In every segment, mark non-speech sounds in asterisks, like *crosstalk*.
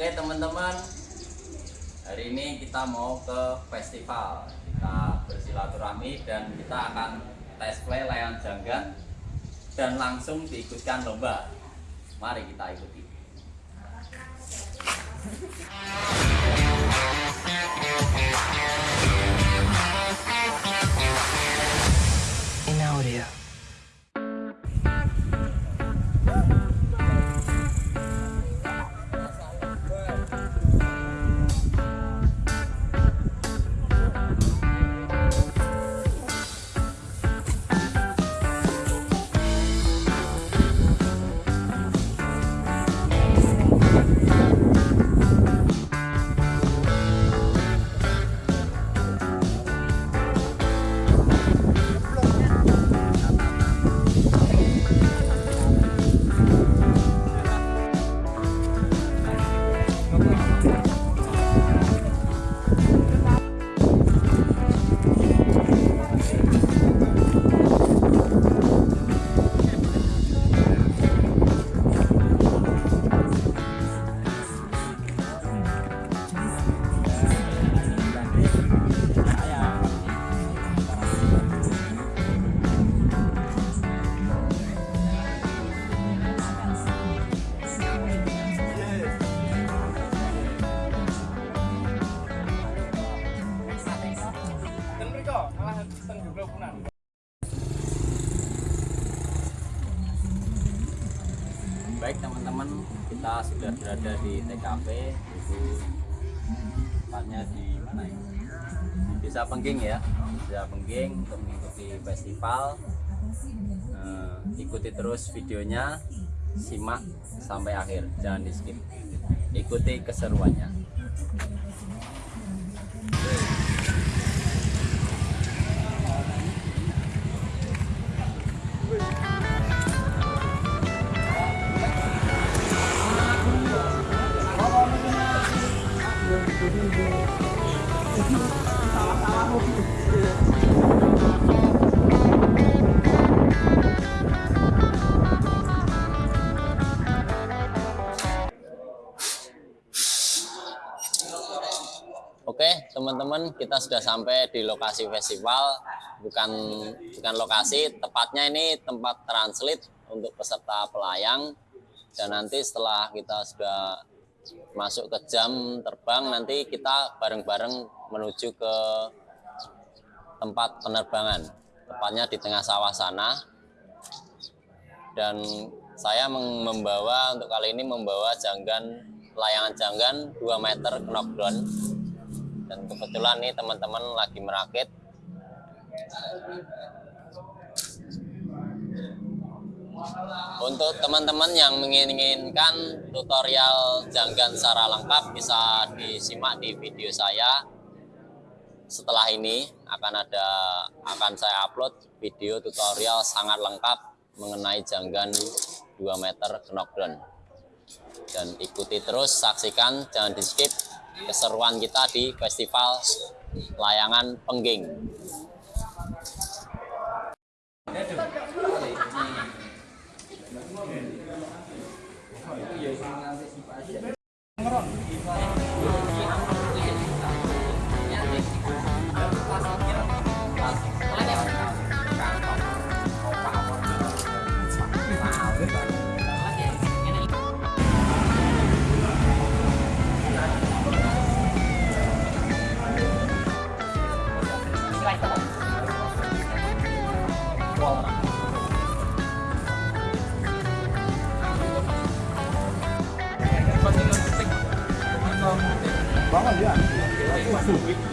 Oke teman-teman, hari ini kita mau ke festival. Kita bersilaturahmi dan kita akan tes play layan janggan dan langsung diikutkan lomba. Mari kita ikuti. in *laughs* berada di TKP itu tepatnya di mana ya? Di Desa Pengging ya, Desa Pengging untuk mengikuti festival. Eh, ikuti terus videonya, simak sampai akhir, jangan di skip. Ikuti keseruannya. Teman-teman, kita sudah sampai di lokasi festival. Bukan bukan lokasi, tepatnya ini tempat translate untuk peserta pelayang. Dan nanti setelah kita sudah masuk ke jam terbang, nanti kita bareng-bareng menuju ke tempat penerbangan. Tepatnya di tengah sawah sana. Dan saya mem- membawa untuk kali ini membawa janggan layangan janggan 2 meter knockdown dan kebetulan nih teman-teman lagi merakit. Untuk teman-teman yang menginginkan tutorial janggan secara lengkap bisa disimak di video saya. Setelah ini akan ada akan saya upload video tutorial sangat lengkap mengenai janggan 2 meter knockdown. Dan ikuti terus saksikan jangan di skip keseruan kita di festival layangan pengging ya. Ah,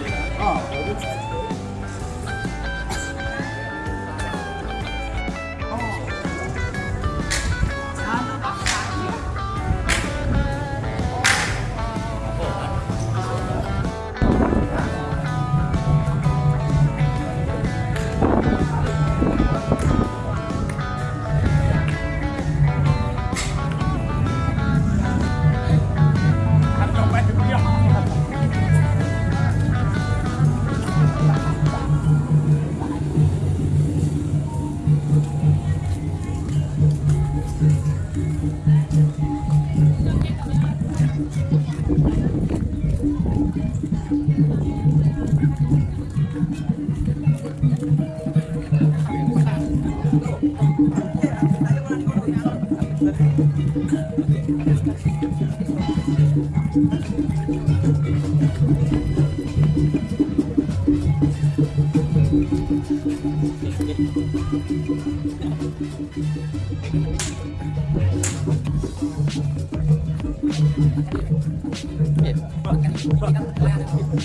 我感觉，我感，哎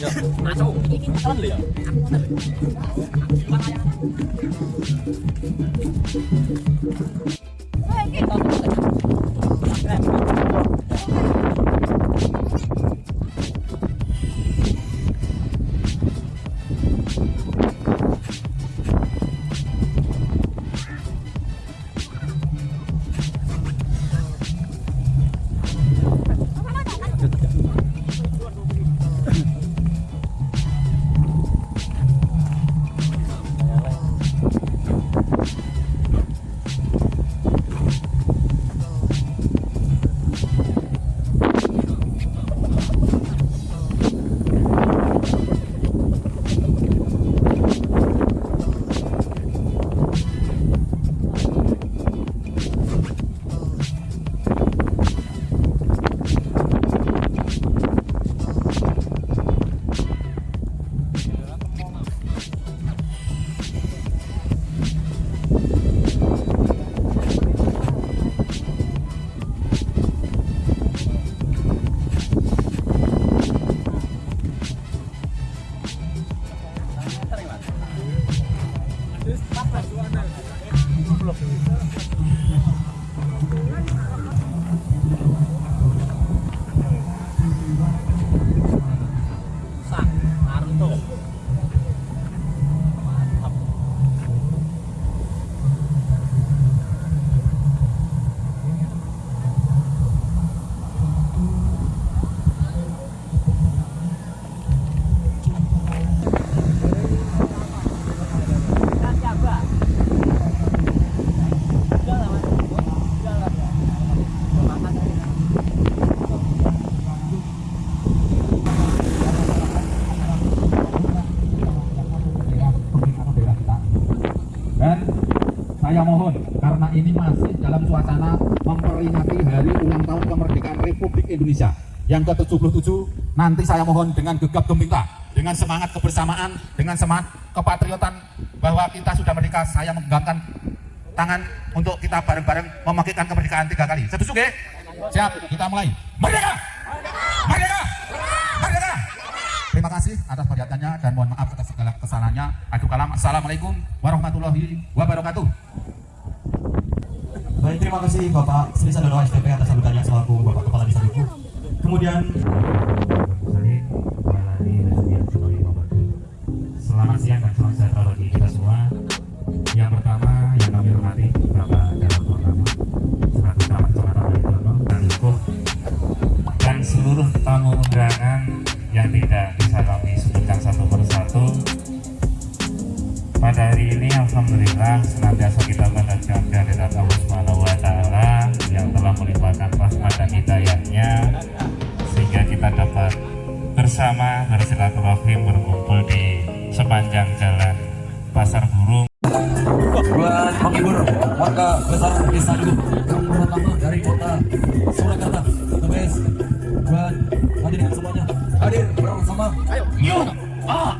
呀，难受，眼睛。Saya mohon karena ini masih dalam suasana memperingati hari ulang tahun kemerdekaan Republik Indonesia yang ke-77 nanti saya mohon dengan gegap gempita dengan semangat kebersamaan dengan semangat kepatriotan bahwa kita sudah merdeka saya menggantungkan tangan untuk kita bareng-bareng memakaikan kemerdekaan tiga kali setuju ge? siap kita mulai merdeka merdeka merdeka Terima kasih atas perhatiannya dan mohon maaf atas segala kesalahannya. Aduh kalam. Assalamualaikum warahmatullahi wabarakatuh. Baik, terima kasih Bapak Sri Sandono STP atas sambutannya selaku Bapak Kepala Desa Duku. Kemudian Selamat siang dan salam sejahtera bagi kita semua. Yang pertama yang kami hormati Bapak Dalam Pertama selaku Camat Kecamatan Balitono dan Dukuh dan seluruh tamu undangan yang tidak bisa kami sebutkan satu persatu. Pada hari ini Alhamdulillah sepanjang jalan Pasar Burung buat menghibur warga besar Desa yang pertama dari kota Surakarta, the best. Buat hadirin semuanya hadir bersama. Ayo, yuk, ah,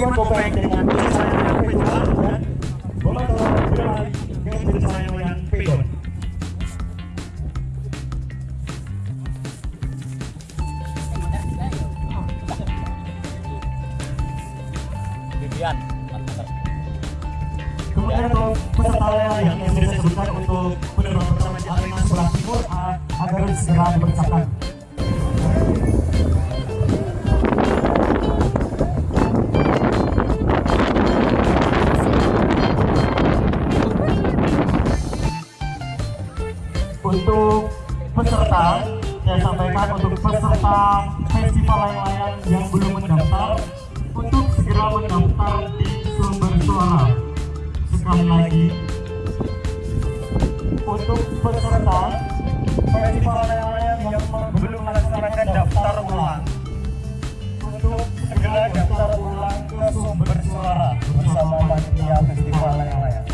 Portal Bank. Untuk peserta, saya sampaikan untuk peserta festival layang-layang yang belum mendaftar, untuk segera mendaftar di sumber suara. Sekali lagi, untuk peserta festival layang-layang yang belum melaksanakan daftar ulang, untuk segera daftar ulang ke sumber suara bersama panitia festival layang-layang.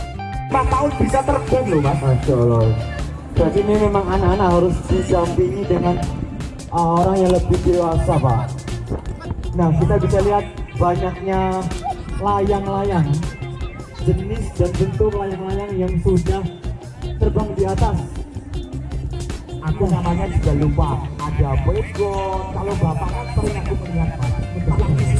4 tahun bisa terbang loh mas Masya Allah Jadi ini memang anak-anak harus didampingi dengan uh, orang yang lebih dewasa pak. Nah kita bisa lihat banyaknya layang-layang Jenis dan bentuk layang-layang yang sudah terbang di atas. Aku namanya juga lupa. Ada Pegon Kalau bapak kan sering aku melihat mas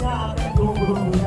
감사합니다. 감사합니다.